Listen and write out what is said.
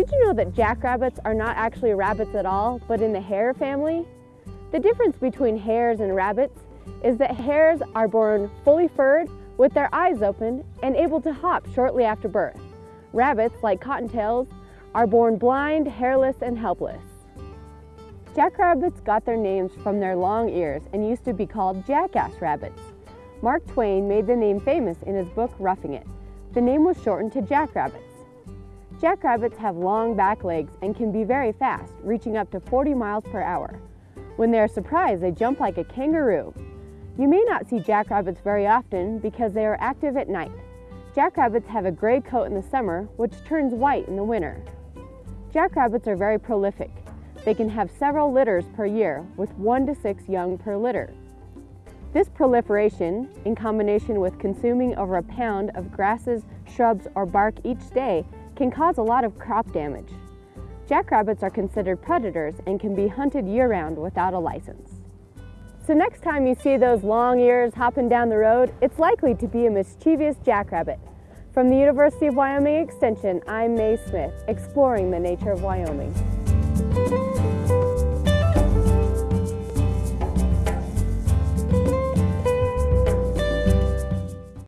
Did you know that jackrabbits are not actually rabbits at all, but in the hare family? The difference between hares and rabbits is that hares are born fully furred with their eyes open and able to hop shortly after birth. Rabbits, like cottontails, are born blind, hairless, and helpless. Jackrabbits got their names from their long ears and used to be called jackass rabbits. Mark Twain made the name famous in his book Roughing It. The name was shortened to jackrabbits. Jackrabbits have long back legs and can be very fast, reaching up to 40 miles per hour. When they are surprised, they jump like a kangaroo. You may not see jackrabbits very often because they are active at night. Jackrabbits have a gray coat in the summer, which turns white in the winter. Jackrabbits are very prolific. They can have several litters per year, with one to six young per litter. This proliferation, in combination with consuming over a pound of grasses, shrubs, or bark each day, can cause a lot of crop damage. Jackrabbits are considered predators and can be hunted year-round without a license. So next time you see those long ears hopping down the road, it's likely to be a mischievous jackrabbit. From the University of Wyoming Extension, I'm Mae Smith, exploring the nature of Wyoming.